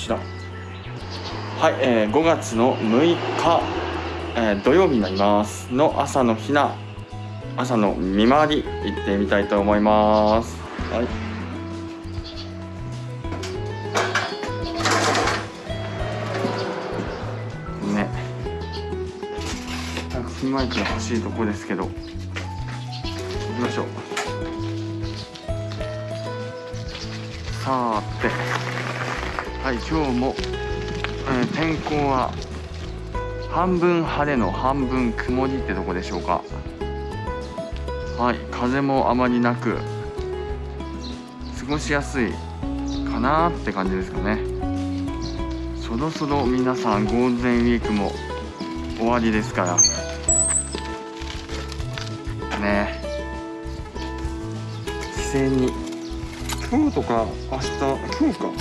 ちら。はい、えー、5月の6日、えー、土曜日になります。の朝のひな朝の見回り行ってみたいと思います。はい。ね。なんかピンマイクが欲しいとこですけど。行きましょう。さて。はい今日も、えー、天候は半分晴れの半分曇りってとこでしょうか。はい風もあまりなく過ごしやすいかなって感じですかね。そろそろ皆さんゴールデンウィークも終わりですから。ね。帰省に今日とか明日今日か。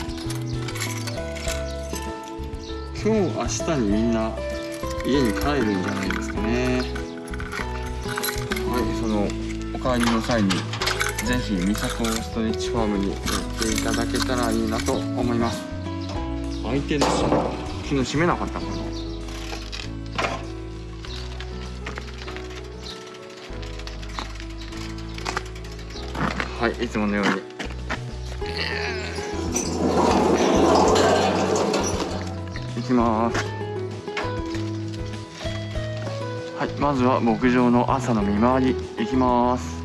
今日明日にみんな家に帰るんじゃないですかね。はいそのお帰りの際にぜひ三郷ストレッチファームに行っていただけたらいいなと思います。開いてるし昨日閉めなかったかな。はいいつものように。きます。はいまずは牧場の朝の見回り行きます。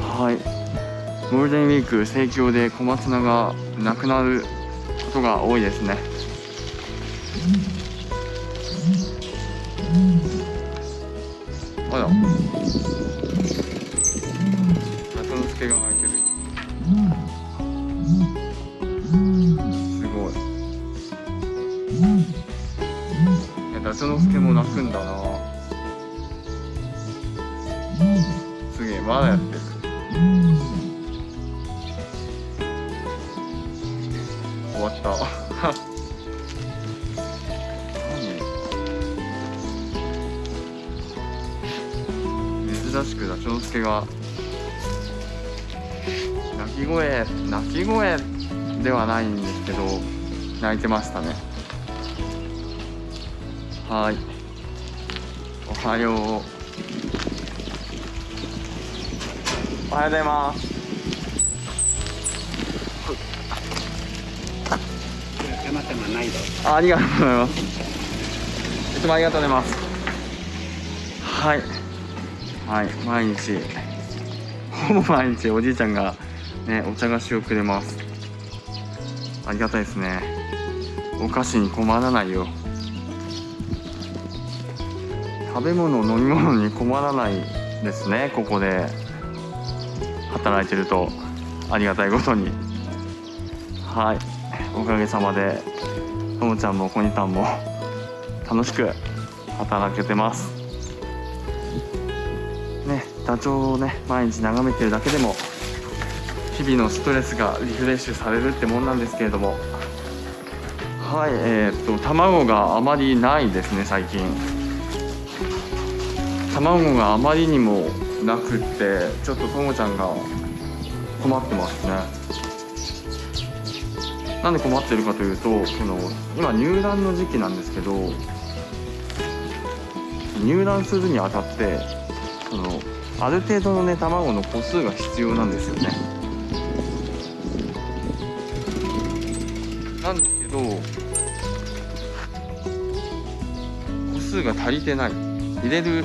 はい。ゴールデンウィーク盛況で小松菜がなくなることが多いですね。えダチョウの助も泣くんだな。すげえまだやってる。終わった。何？珍しくダチョウの助が。鳴き声鳴き声ではないんですけど泣いてましたねはい。おはよう。おはようございます。あありがとうございます。いつもありがとうございます。はい。はい毎日。ほぼ毎日おじいちゃんがねお茶菓子をくれます。ありがたいですね。お菓子に困らないよ食べ物飲み物に困らないですねここで。働いてると。ありがたいことに。はい。おかげさまでともちゃんもこにたんも楽しく働けてます。ねダチョウをね毎日眺めてるだけでも日々のストレスがリフレッシュされるってもんなんですけれども。はいえー、っと卵があまりないですね最近。卵があまりにもなくってちょっとともちゃんが困ってますね。なんで困ってるかというとその今入卵の時期なんですけど入卵するにあたってそのある程度のね卵の個数が必要なんですよね。なんですけど個数が足りてない。入れる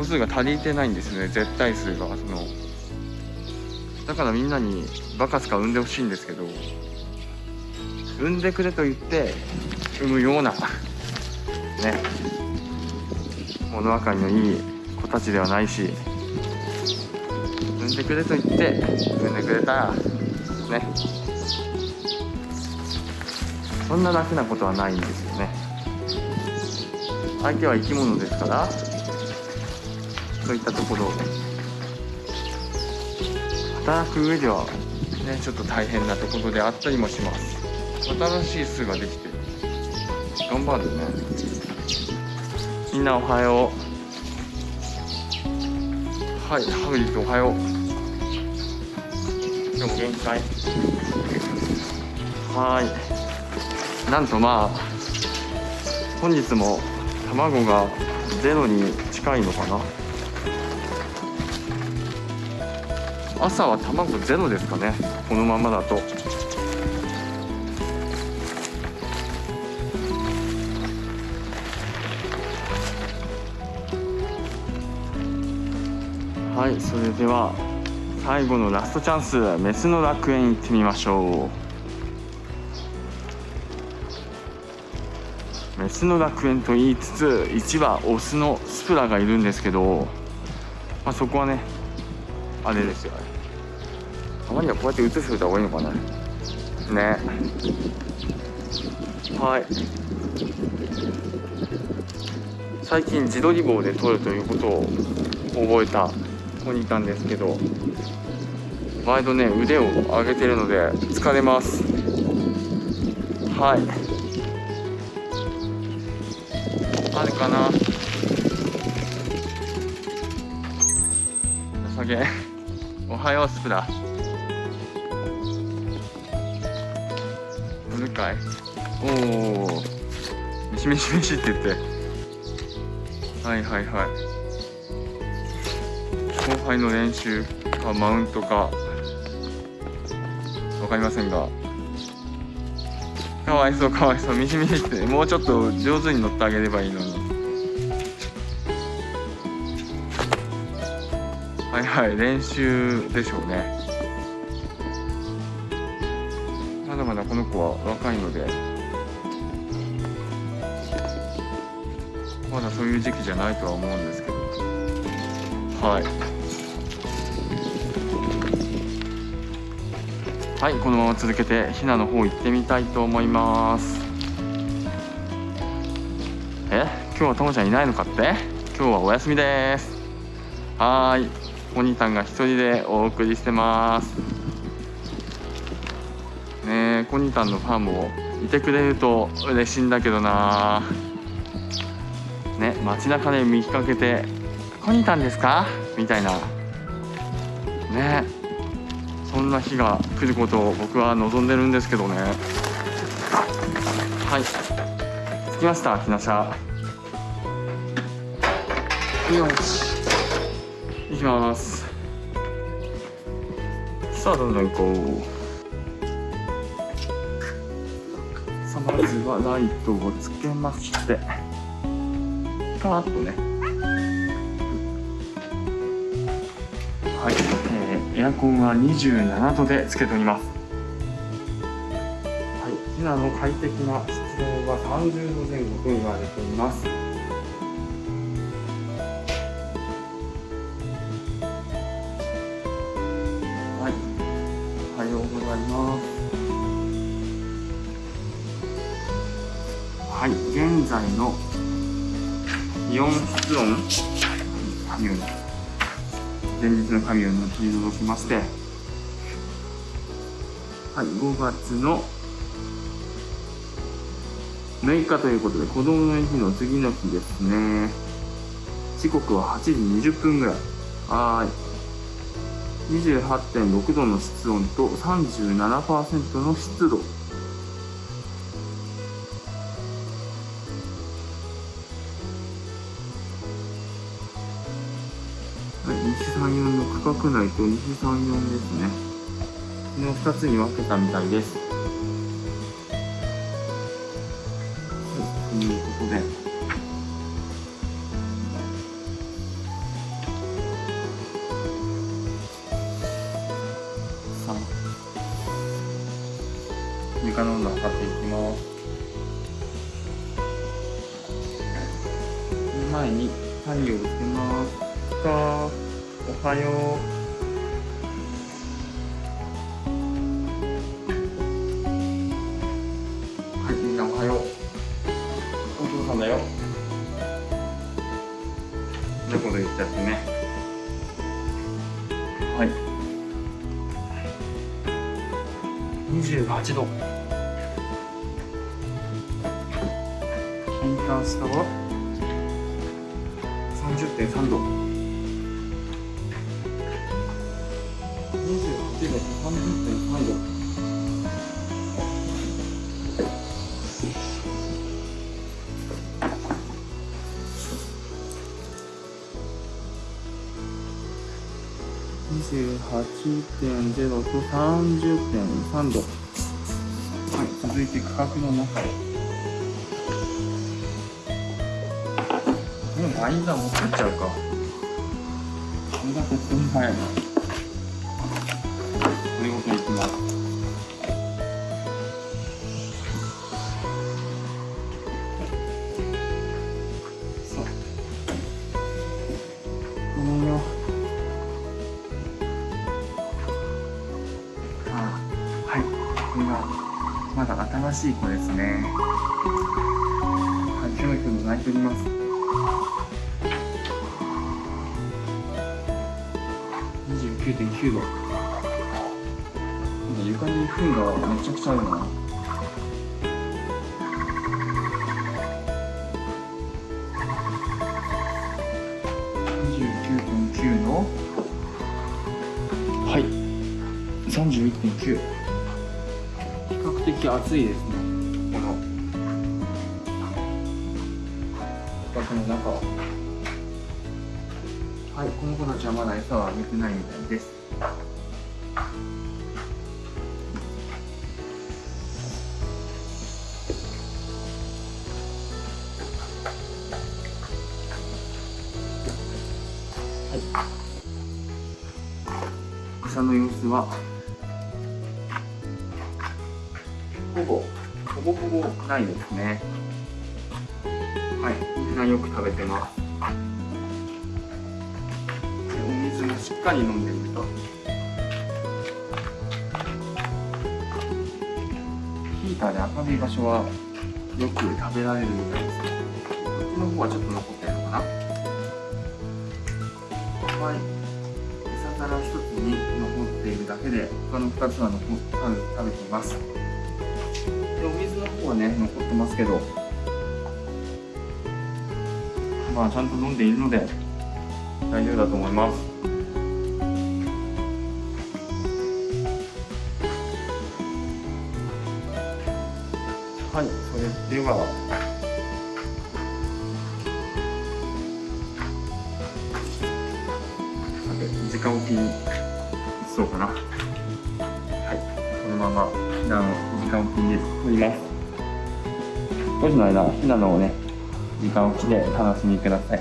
個数が足りてないんですね。絶対数がその。だからみんなにバカスカ産んでほしいんですけど産んでくれと言って産むような ね。物分かりのいい子たちではないし産んでくれと言って産んでくれたらね。そんな楽なことはないんですよね。相手は生き物ですからそういったところ。働く上ではねちょっと大変なところであったりもします。新しい巣ができてる。頑張るね。みんなおはよう。はいハグリッドおはよう。今日も限界はーい。なんとまあ本日も卵がゼロに近いのかな朝は卵ゼロですかね。このままだと。はいそれでは最後のラストチャンスメスの楽園行ってみましょう。メスの楽園と言いつつ1羽オスのスプラがいるんですけど、まあ、そこはねあれですよ。たまにはこうやって映しておいた方がいいのかな。ね。はい。最近自撮り棒で撮るということを覚えた子にいたんですけど毎度ね腕を上げてるので疲れます。はい。あるかな。下げおはようスプラかいおおミシミシミシって言って。はいはいはい。後輩の練習かマウントか。分かりませんが。かわいそうかわいそう。ミシミシって。もうちょっと上手に乗ってあげればいいのに。はいはい。練習でしょうね。まだまだこの子は若いので。まだそういう時期じゃないとは思うんですけど。はい。はいこのまま続けてひなの方行ってみたいと思います。え？今日はともちゃんいないのかって？今日はお休みです。はーい。お兄さんが一人でお送りしてます。コニタンのファンもいてくれると嬉しいんだけどな。ね街中で見かけて「コニタンですか?」みたいな。ね。そんな日が来ることを僕は望んでるんですけどね。はい。着きましたひな車。よし。行きます。さあどんどん行こう。まずはライトをつけましてパーッとね。はい。えーエアコンは27度でつけております。はい。ヒナの快適な室温は30度前後と言われています。在の気温室温いう前日の神を取り除きましてはい5月の6日ということで子供の日の次の日ですね。時刻は8時20分ぐらい。はい。28.6度の室温と37%の湿度。の区画内と西34ですね。この2つに分けたみたいです。はいということで。さあ。床の温度測っていきます。前に太陽をつけます。かおはよう。はい、みんなおはよう。お父さんだよ。猫で言っちゃってね。はい。二十八度。ヒーター下は？三十点三度。30.3度28.0と30.3度。はい続いて価格の中。へでもワインダー持ってっちゃうか。これがとっても早いなまだ新しい子ですね。はいひょろ泣いております。29.9度。床に糞がめちゃくちゃあるな。29.9のはい。31.9比較的暑いですね。この。価格の中は。はい、この子たちはまだ餌をあげてないみたいです。ですね。はい、みんなよく食べてます。お水もしっかり飲んでると。ヒーターで明るい場所はよく食べられるみたいですねこっちの方はちょっと残ってるのかな。はい。餌皿一つに残っているだけで他の二つは残食べています。でお水の方はね残ってますけどまあちゃんと飲んでいるので大丈夫だと思います。はい、それでは。時間置きにそうかな。はい、このままひなの間おきに取ります。5時の間、ひなのをね、時間置きで楽しみくださ。い、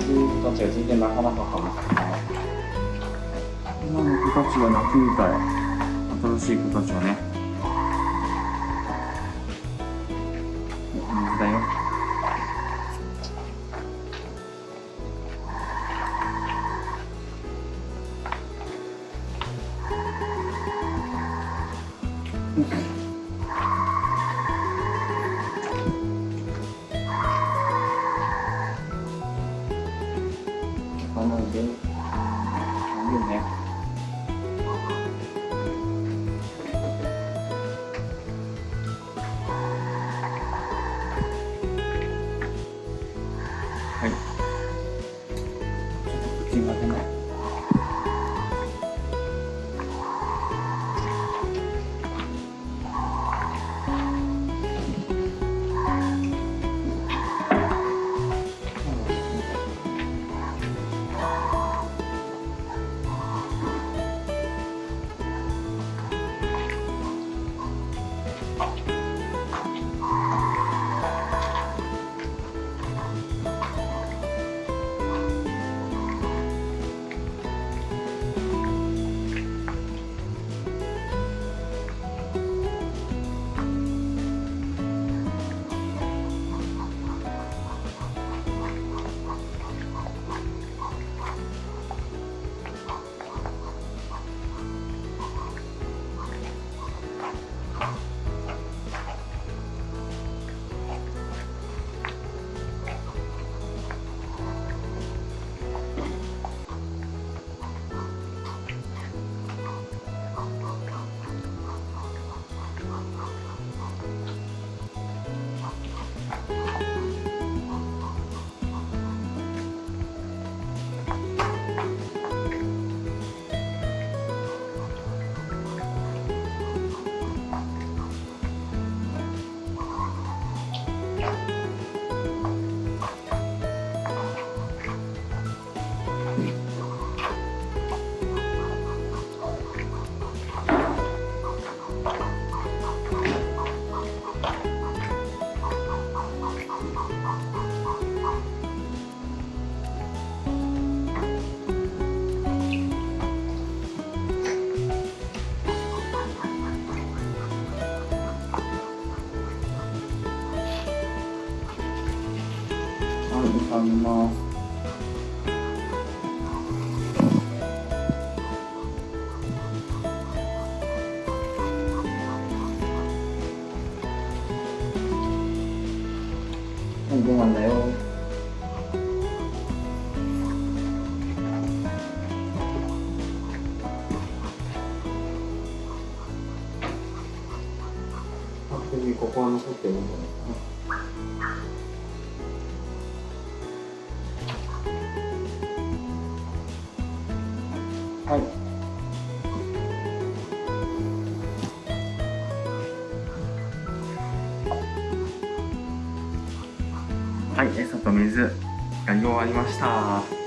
第一次子たちが全然なかなかかもしれな今の子たちが泣くみたい。新しい子たちはね。水だよ。あはい、はい。はい、餌と水やり終わりました。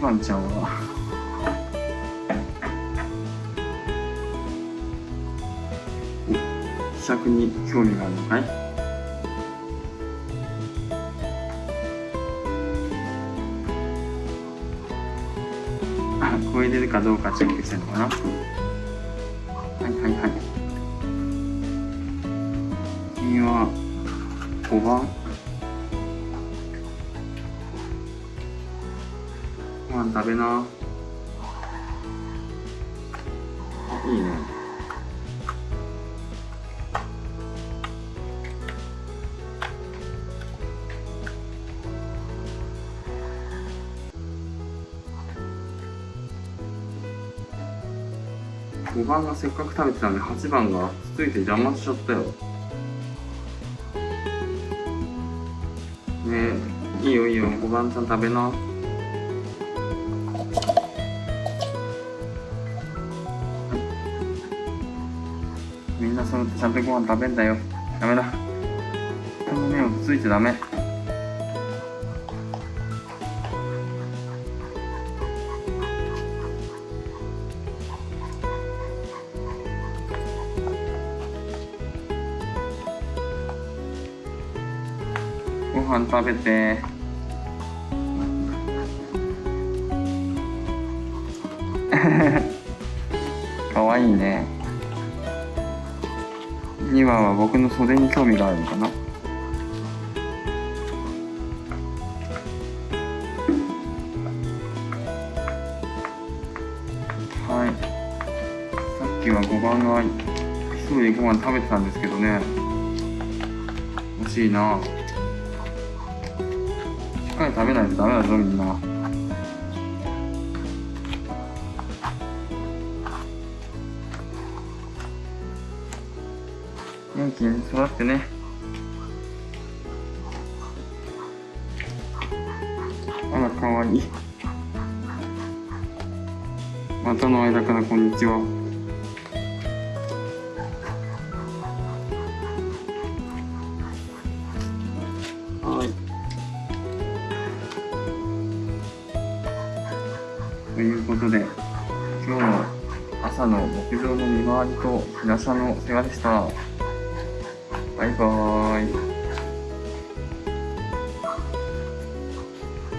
さあ、2番ちゃんは。お希釈に興味があるのかい？あ、超えれるかどうかチェックしてるのかな？はいはいはい。君は5番？食べな。あいいね。5番がせっかく食べてたのに8番がつついて邪魔しちゃったよ。ねえいいよいいよ。5番ちゃん食べな。ちゃんとご飯食べんだよ。ダメだ。この目をついちゃダメ。ご飯食べて。かわいいね。2番は僕の袖に興味があるのかな。はい。さっきは5番が一人でご飯食べてたんですけどね。惜しいな。しっかり食べないとダメだぞみんな。元気に育ってね。あらかわいい股の間からこんにちは。はい。ということで今日の朝の牧場の見回りと日傘の世話でした